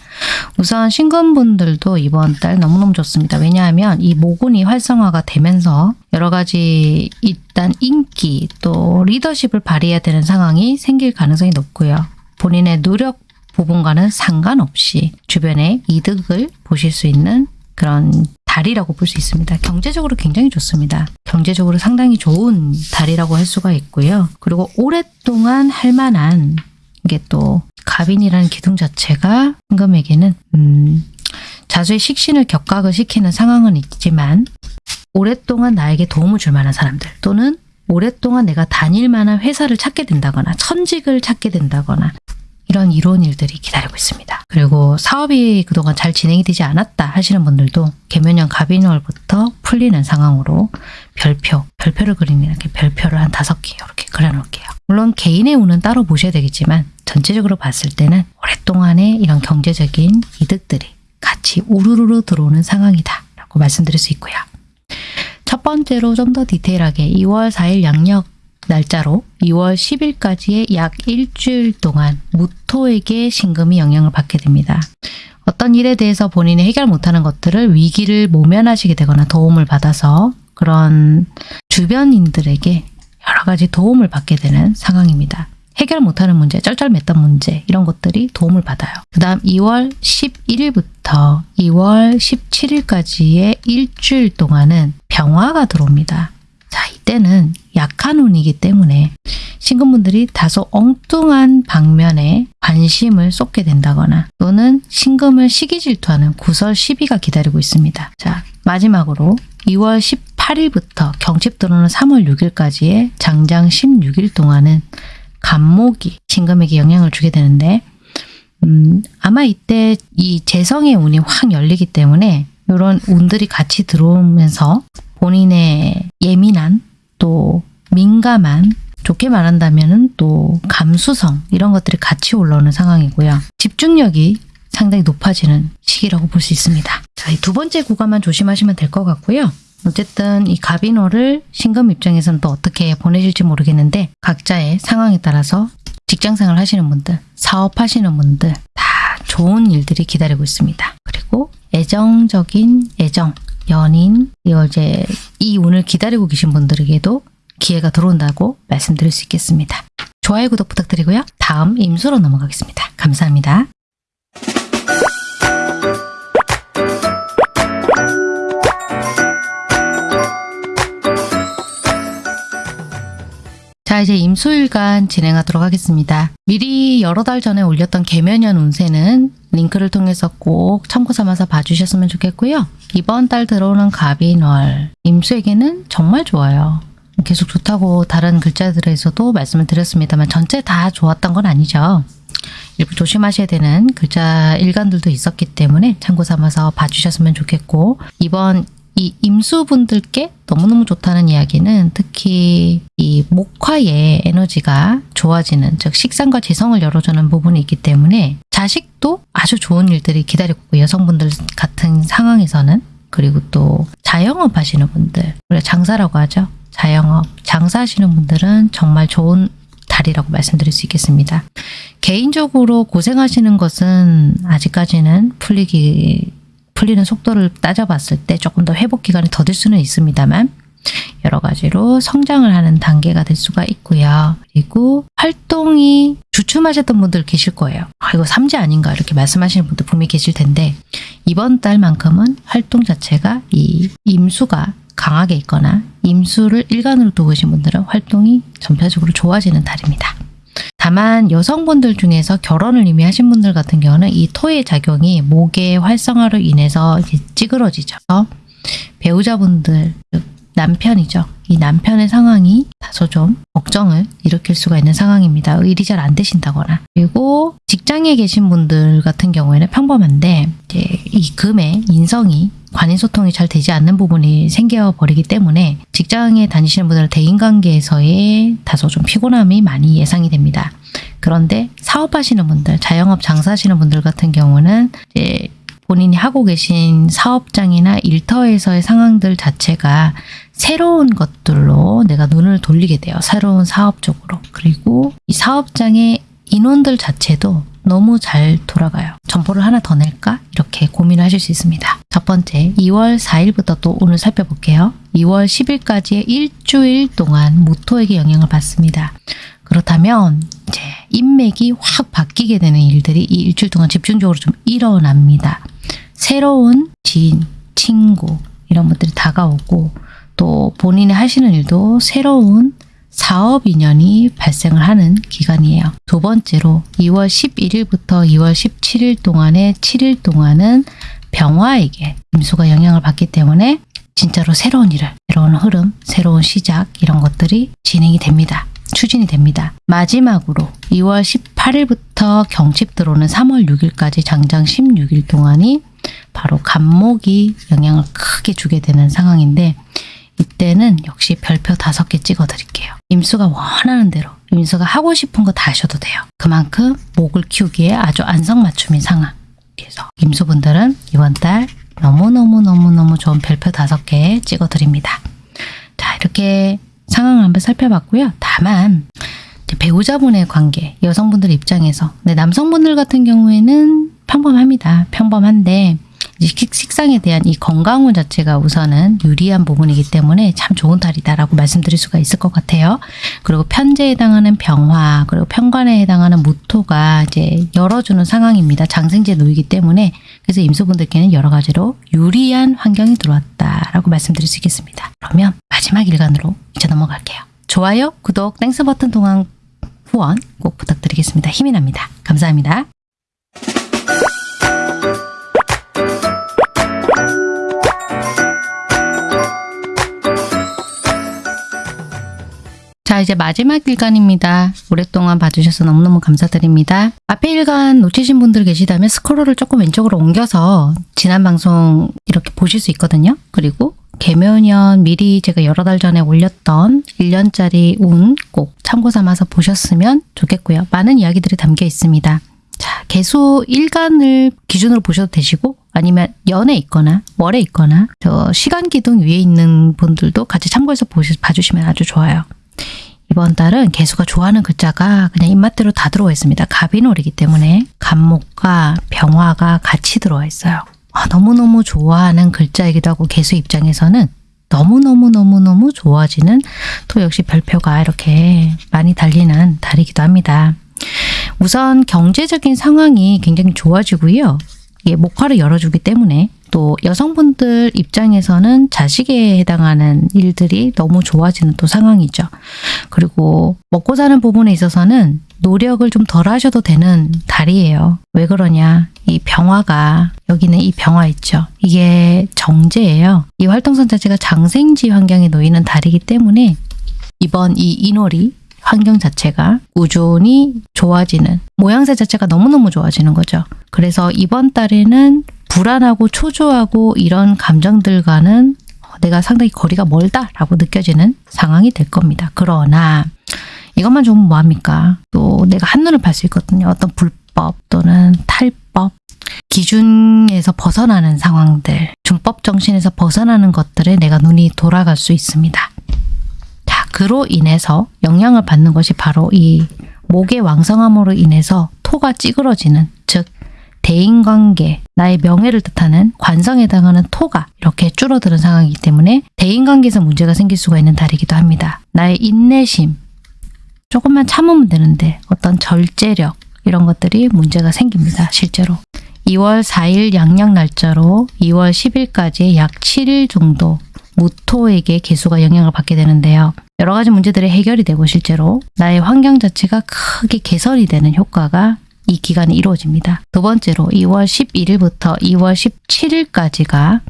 우선 신금분들도 이번 달 너무너무 좋습니다. 왜냐하면 이 모군이 활성화가 되면서 여러 가지 일단 인기 또 리더십을 발휘해야 되는 상황이 생길 가능성이 높고요. 본인의 노력 부분과는 상관없이 주변의 이득을 보실 수 있는 그런 달이라고 볼 수 있습니다. 경제적으로 굉장히 좋습니다. 경제적으로 상당히 좋은 달이라고 할 수가 있고요. 그리고 오랫동안 할 만한 이게 또 갑인이라는 기둥 자체가 임금에게는 음, 자수의 식신을 격각을 시키는 상황은 있지만 오랫동안 나에게 도움을 줄 만한 사람들 또는 오랫동안 내가 다닐 만한 회사를 찾게 된다거나 천직을 찾게 된다거나 이런 이로운 일들이 기다리고 있습니다. 그리고 사업이 그동안 잘 진행이 되지 않았다 하시는 분들도 개면년 갑인월부터 풀리는 상황으로 별표, 별표를 그리는 이렇게 별표를 한 다섯 개 이렇게 그려놓을게요. 물론 개인의 운은 따로 보셔야 되겠지만 전체적으로 봤을 때는 오랫동안의 이런 경제적인 이득들이 같이 우르르르 들어오는 상황이다 라고 말씀드릴 수 있고요. 첫 번째로 좀 더 디테일하게 2월 4일 양력 날짜로 2월 10일까지의 약 일주일 동안 무토에게 신금이 영향을 받게 됩니다. 어떤 일에 대해서 본인이 해결 못하는 것들을 위기를 모면하시게 되거나 도움을 받아서 그런 주변인들에게 여러 가지 도움을 받게 되는 상황입니다. 해결 못하는 문제, 쩔쩔맸던 문제 이런 것들이 도움을 받아요. 그 다음 2월 11일부터 2월 17일까지의 일주일 동안은 병화가 들어옵니다. 자, 이때는 약한 운이기 때문에 신금분들이 다소 엉뚱한 방면에 관심을 쏟게 된다거나 또는 신금을 시기 질투하는 구설 시비가 기다리고 있습니다. 자, 마지막으로 2월 18일부터 경칩 들어오는 3월 6일까지의 장장 16일 동안은 간목이 신금에게 영향을 주게 되는데 음, 아마 이때 이 재성의 운이 확 열리기 때문에 이런 운들이 같이 들어오면서 본인의 예민한 또 민감한 좋게 말한다면 또 감수성 이런 것들이 같이 올라오는 상황이고요. 집중력이 상당히 높아지는 시기라고 볼 수 있습니다. 자, 이 두 번째 구간만 조심하시면 될 것 같고요. 어쨌든 이 갑인호를 신금 입장에서는 또 어떻게 보내실지 모르겠는데 각자의 상황에 따라서 직장생활 하시는 분들, 사업하시는 분들 다 좋은 일들이 기다리고 있습니다. 그리고 애정적인 애정, 연인, 이제 이 운을 기다리고 계신 분들에게도 기회가 들어온다고 말씀드릴 수 있겠습니다. 좋아요, 구독 부탁드리고요. 다음 임수로 넘어가겠습니다. 감사합니다. 자 이제 임수일간 진행하도록 하겠습니다. 미리 여러 달 전에 올렸던 개면연 운세는 링크를 통해서 꼭 참고 삼아서 봐주셨으면 좋겠고요. 이번 달 들어오는 갑인 월 임수에게는 정말 좋아요. 계속 좋다고 다른 글자들에서도 말씀을 드렸습니다만 전체 다 좋았던 건 아니죠. 일부 조심하셔야 되는 글자 일간들도 있었기 때문에 참고 삼아서 봐주셨으면 좋겠고 이번 이 임수분들께 너무너무 좋다는 이야기는 특히 이 목화의 에너지가 좋아지는 즉 식상과 재성을 열어주는 부분이 있기 때문에 자식도 아주 좋은 일들이 기다리고 있고 여성분들 같은 상황에서는 그리고 또 자영업 하시는 분들 우리가 장사라고 하죠. 자영업. 장사하시는 분들은 정말 좋은 달이라고 말씀드릴 수 있겠습니다. 개인적으로 고생하시는 것은 아직까지는 풀리기 풀리는 속도를 따져봤을 때 조금 더 회복 기간이 더딜 수는 있습니다만 여러 가지로 성장을 하는 단계가 될 수가 있고요. 그리고 활동이 주춤하셨던 분들 계실 거예요. 아, 이거 삼재 아닌가 이렇게 말씀하시는 분들 분명히 계실 텐데 이번 달만큼은 활동 자체가 이 임수가 강하게 있거나 임수를 일간으로 두고 계신 분들은 활동이 전체적으로 좋아지는 달입니다. 다만 여성분들 중에서 결혼을 이미 하신 분들 같은 경우는 이 토의 작용이 목의 활성화로 인해서 찌그러지죠. 배우자분들, 즉 남편이죠. 이 남편의 상황이 다소 좀 걱정을 일으킬 수가 있는 상황입니다. 일이 잘 안 되신다거나. 그리고 직장에 계신 분들 같은 경우에는 평범한데 이제 이 금의 인성이 관계소통이 잘 되지 않는 부분이 생겨버리기 때문에 직장에 다니시는 분들은 대인관계에서의 다소 좀 피곤함이 많이 예상이 됩니다. 그런데 사업하시는 분들, 자영업 장사하시는 분들 같은 경우는 이제 본인이 하고 계신 사업장이나 일터에서의 상황들 자체가 새로운 것들로 내가 눈을 돌리게 돼요. 새로운 사업 쪽으로. 그리고 이 사업장의 인원들 자체도 너무 잘 돌아가요. 점포를 하나 더 낼까? 이렇게 고민을 하실 수 있습니다. 첫 번째, 2월 4일부터 또 오늘 살펴볼게요. 2월 10일까지의 일주일 동안 모토에게 영향을 받습니다. 그렇다면 이제 인맥이 확 바뀌게 되는 일들이 이 일주일 동안 집중적으로 좀 일어납니다. 새로운 지인, 친구 이런 분들이 다가오고 또 본인이 하시는 일도 새로운 사업 인연이 발생을 하는 기간이에요. 두 번째로 2월 11일부터 2월 17일 동안의 7일 동안은 병화에게 임수가 영향을 받기 때문에 진짜로 새로운 일을, 새로운 흐름, 새로운 시작 이런 것들이 진행이 됩니다. 추진이 됩니다. 마지막으로 2월 18일부터 경칩 들어오는 3월 6일까지 장장 16일 동안이 바로 간목이 영향을 크게 주게 되는 상황인데 이때는 역시 별표 다섯 개 찍어 드릴게요. 임수가 원하는 대로 임수가 하고 싶은 거 다 하셔도 돼요. 그만큼 목을 키우기에 아주 안성맞춤인 상황. 그래서 임수분들은 이번 달 너무너무너무너무 좋은 별표 다섯 개 찍어 드립니다. 자 이렇게 상황을 한번 살펴봤고요. 다만 배우자분의 관계, 여성분들 입장에서 근데 남성분들 같은 경우에는 평범합니다. 평범한데 식상에 대한 이 건강운 자체가 우선은 유리한 부분이기 때문에 참 좋은 달이다라고 말씀드릴 수가 있을 것 같아요. 그리고 편재에 해당하는 병화, 그리고 편관에 해당하는 무토가 이제 열어주는 상황입니다. 장생지에 놓이기 때문에 그래서 임수분들께는 여러 가지로 유리한 환경이 들어왔다라고 말씀드릴 수 있겠습니다. 그러면 마지막 일간으로 이제 넘어갈게요. 좋아요, 구독, Thanks 버튼 통한 후원 꼭 부탁드리겠습니다. 힘이 납니다. 감사합니다. 자 이제 마지막 일간입니다. 오랫동안 봐주셔서 너무너무 감사드립니다. 앞에 일간 놓치신 분들 계시다면 스크롤을 조금 왼쪽으로 옮겨서 지난 방송 이렇게 보실 수 있거든요. 그리고 개묘년 미리 제가 여러 달 전에 올렸던 1년짜리 운 꼭 참고 삼아서 보셨으면 좋겠고요. 많은 이야기들이 담겨 있습니다. 자, 개수 일간을 기준으로 보셔도 되시고 아니면 연에 있거나 월에 있거나 저 시간 기둥 위에 있는 분들도 같이 참고해서 보시, 봐주시면 아주 좋아요. 이번 달은 개수가 좋아하는 글자가 그냥 입맛대로 다 들어와 있습니다. 갑인월이기 때문에 간목과 병화가 같이 들어와 있어요. 아, 너무너무 좋아하는 글자이기도 하고 개수 입장에서는 너무너무너무너무 좋아지는 또 역시 별표가 이렇게 많이 달리는 달이기도 합니다. 우선 경제적인 상황이 굉장히 좋아지고요. 이게 목화를 열어주기 때문에 또 여성분들 입장에서는 자식에 해당하는 일들이 너무 좋아지는 또 상황이죠. 그리고 먹고 사는 부분에 있어서는 노력을 좀 덜 하셔도 되는 달이에요. 왜 그러냐? 이 병화가 여기는 이 병화 있죠. 이게 정제예요. 이 활동선 자체가 장생지 환경에 놓이는 달이기 때문에 이번 이 인월이 환경 자체가 꾸준히 좋아지는 모양새 자체가 너무너무 좋아지는 거죠. 그래서 이번 달에는 불안하고 초조하고 이런 감정들과는 내가 상당히 거리가 멀다라고 느껴지는 상황이 될 겁니다. 그러나 이것만 좋으면 뭐합니까? 또 내가 한눈을 팔 수 있거든요. 어떤 불법 또는 탈법 기준에서 벗어나는 상황들 준법 정신에서 벗어나는 것들에 내가 눈이 돌아갈 수 있습니다. 자, 그로 인해서 영향을 받는 것이 바로 이 목의 왕성함으로 인해서 토가 찌그러지는 즉 대인관계, 나의 명예를 뜻하는 관성에 해당하는 토가 이렇게 줄어드는 상황이기 때문에 대인관계에서 문제가 생길 수가 있는 달이기도 합니다. 나의 인내심, 조금만 참으면 되는데 어떤 절제력 이런 것들이 문제가 생깁니다. 실제로. 2월 4일 양력 날짜로 2월 10일까지 약 7일 정도 무토에게 개수가 영향을 받게 되는데요. 여러 가지 문제들이 해결이 되고 실제로 나의 환경 자체가 크게 개선이 되는 효과가 이 기간에 이루어집니다. 두 번째로 2월 11일부터 2월 17일까지가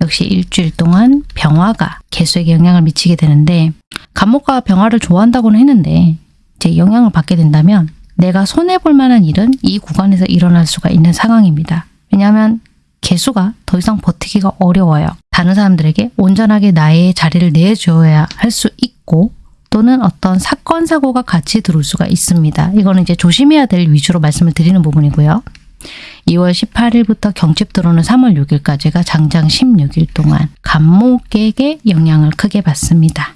역시 일주일 동안 병화가 개수에게 영향을 미치게 되는데 간목과 병화를 좋아한다고는 했는데 이제 영향을 받게 된다면 내가 손해볼 만한 일은 이 구간에서 일어날 수가 있는 상황입니다. 왜냐하면 개수가 더 이상 버티기가 어려워요. 다른 사람들에게 온전하게 나의 자리를 내줘야 할 수 있고 또는 어떤 사건 사고가 같이 들어올 수가 있습니다. 이거는 이제 조심해야 될 위주로 말씀을 드리는 부분이고요. 2월 18일부터 경칩 들어오는 3월 6일까지가 장장 16일 동안 간목에게 영향을 크게 받습니다.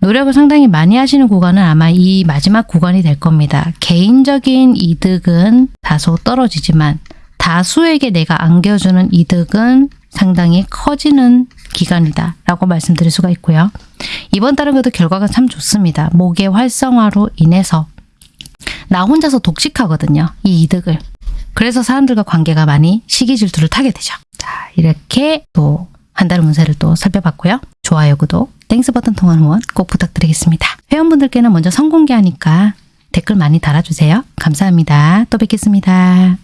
노력을 상당히 많이 하시는 구간은 아마 이 마지막 구간이 될 겁니다. 개인적인 이득은 다소 떨어지지만 다수에게 내가 안겨주는 이득은 상당히 커지는 기간이다 라고 말씀드릴 수가 있고요. 이번 달은 그래도 결과가 참 좋습니다. 목의 활성화로 인해서 나 혼자서 독식하거든요. 이 이득을. 그래서 사람들과 관계가 많이 시기 질투를 타게 되죠. 자, 이렇게 또 한 달 운세를 또 살펴봤고요. 좋아요, 구독, Thanks 버튼 통한 후원 꼭 부탁드리겠습니다. 회원분들께는 먼저 선공개하니까 댓글 많이 달아주세요. 감사합니다. 또 뵙겠습니다.